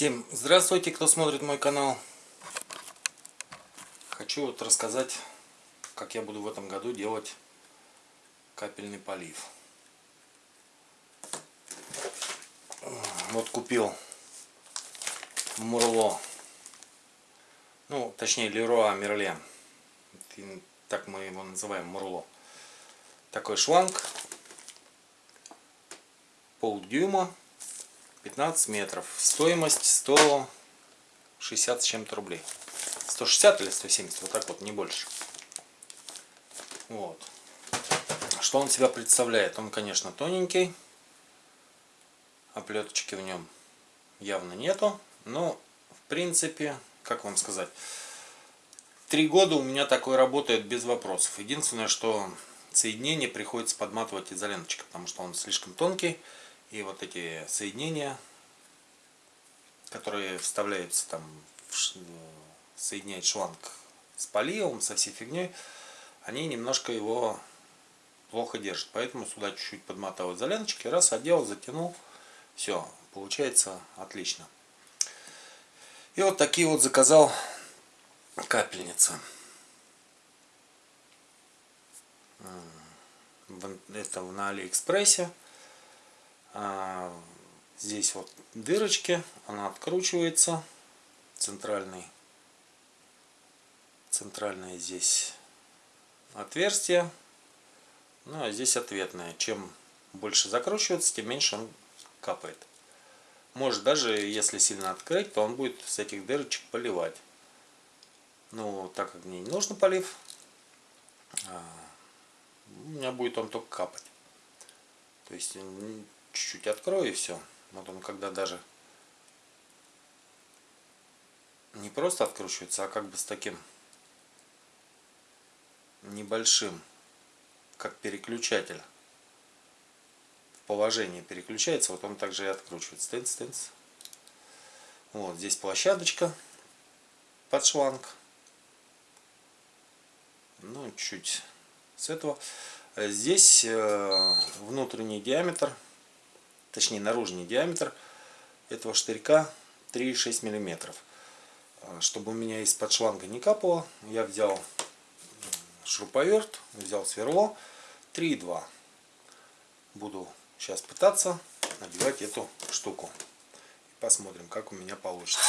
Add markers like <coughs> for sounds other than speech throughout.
Всем здравствуйте, кто смотрит мой канал. Хочу вот рассказать, как я буду в этом году делать капельный полив. Вот купил Мурло, ну точнее Леруа Мерлен, так мы его называем Мурло. Такой шланг, пол дюйма 15 метров. Стоимость 160 с чем-то рублей. 160 или 170, вот так вот, не больше. Вот. Что он себя представляет? Он, конечно, тоненький. Оплеточки в нем явно нету. Но, в принципе, как вам сказать, три года у меня такой работает без вопросов. Единственное, что соединение приходится подматывать изоленточкой, потому что он слишком тонкий. И вот эти соединения, которые вставляются там, в, соединяет шланг с поливом, со всей фигней, они немножко его плохо держат. Поэтому сюда чуть-чуть подмотал изоленточки, раз одел, затянул, все, получается отлично. И вот такие вот заказал капельницы. Это на Алиэкспрессе. А, здесь вот дырочки, она откручивается, центральный, центральное здесь отверстие, ну а здесь ответное. Чем больше закручивается, тем меньше он капает. Может даже, если сильно открыть, то он будет с этих дырочек поливать. Ну, так как мне не нужно полив, а, у меня будет он только капать. То есть чуть-чуть открою и все. Вот он когда даже не просто откручивается, а как бы с таким небольшим, как переключатель в положении переключается, вот он также и откручивается. Тынц, тынц. Вот здесь площадочка под шланг. Ну, чуть с этого. Здесь э, внутренний диаметр точнее наружный диаметр этого штырька 3,6 миллиметров. А, чтобы у меня из-под шланга не капало, я взял шуруповерт, взял сверло 3,2. Буду сейчас пытаться набивать эту штуку. Посмотрим, как у меня получится.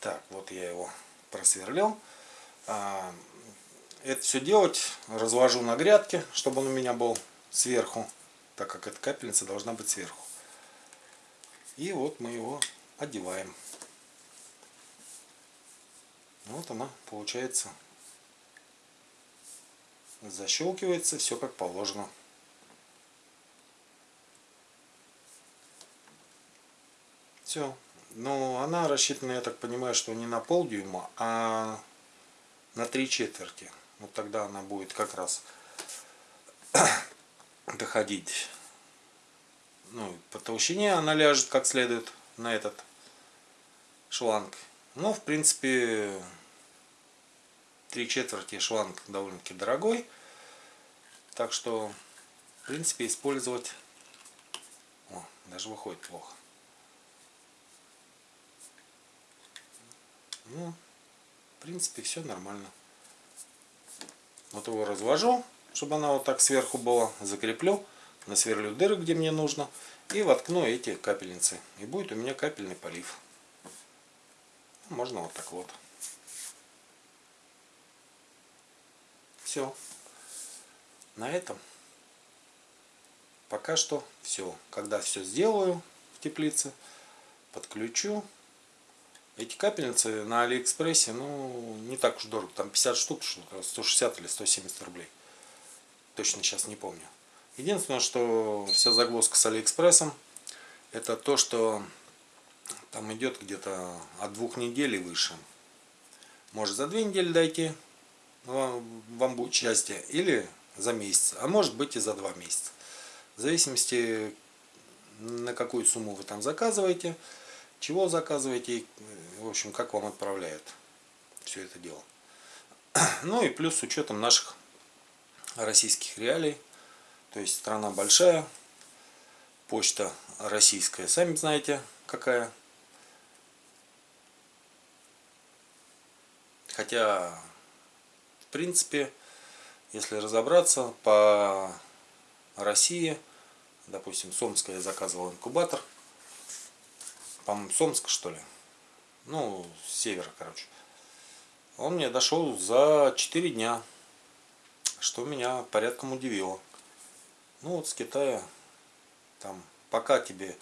Так, вот я его просверлил. Это все делать разложу на грядке, чтобы он у меня был сверху, так как эта капельница должна быть сверху. И вот мы его одеваем. Вот она получается защелкивается, все как положено. Все. Но она рассчитана, я так понимаю, что не на полдюйма, а на три четверти. Вот тогда она будет как раз <coughs> доходить ну, по толщине она ляжет как следует на этот шланг. Но в принципе три четверти шланг довольно-таки дорогой. Так что в принципе использовать О, даже выходит плохо. Ну, в принципе все нормально. Вот его развожу, чтобы она вот так сверху была. Закреплю, насверлю дыры, где мне нужно. И воткну эти капельницы. И будет у меня капельный полив. Можно вот так вот. Все. На этом пока что все. Когда все сделаю в теплице, подключу эти капельницы на Алиэкспрессе, ну, не так уж дорого. Там 50 штук, 160 или 170 рублей. Точно сейчас не помню. Единственное, что вся загвоздка с Алиэкспрессом, это то, что там идет где-то от двух недель и выше. Может за две недели дойти, вам, вам будет счастье, или за месяц, а может быть и за два месяца. В зависимости, на какую сумму вы там заказываете, чего заказываете, в общем, как вам отправляют все это дело. <clears throat> Ну и плюс с учетом наших российских реалий, То есть страна большая, почта российская, сами знаете какая. Хотя, в принципе, если разобраться, по России, допустим, Сомская заказывал инкубатор, по-моему, Сомск, что ли, ну, с севера, короче. Он мне дошел за 4 дня, что меня порядком удивило. Ну, вот с Китая, там, пока тебе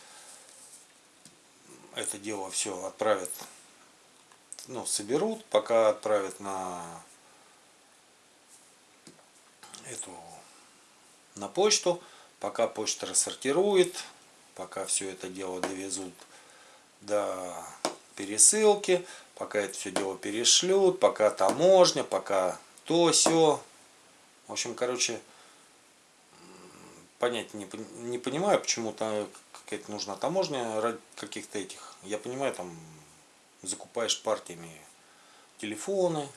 это дело все отправят ну, соберут, пока отправят на эту на почту, пока почта рассортирует, пока все это дело довезут до пересылки, пока это все дело перешлют, пока таможня, пока то все. В общем, короче, понять не, не понимаю, почему-то какая-то нужна таможня ради каких-то этих. Я понимаю, там закупаешь партиями телефоны,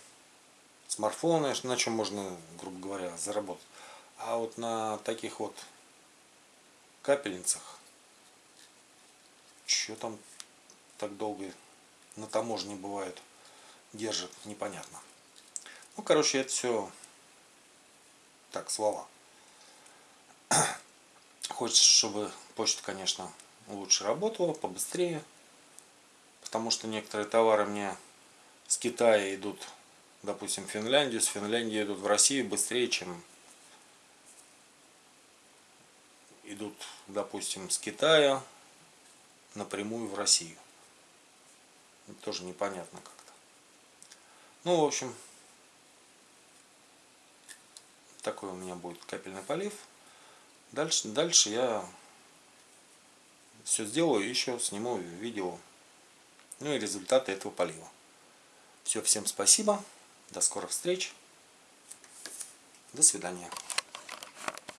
смартфоны, на чем можно, грубо говоря, заработать. А вот на таких вот капельницах, что там так долго на таможне бывает, держит, непонятно. Ну, короче, это все так, слова. <clears throat> Хочется, чтобы почта, конечно, лучше работала, побыстрее потому что некоторые товары мне с Китая идут, допустим, в Финляндию, с Финляндии идут в Россию быстрее, чем идут, допустим, с Китая напрямую в Россию. Тоже непонятно как-то. Ну, в общем, такой у меня будет капельный полив. Дальше, дальше я все сделаю, еще сниму видео ну и результаты этого полива. Все, всем спасибо, до скорых встреч, до свидания.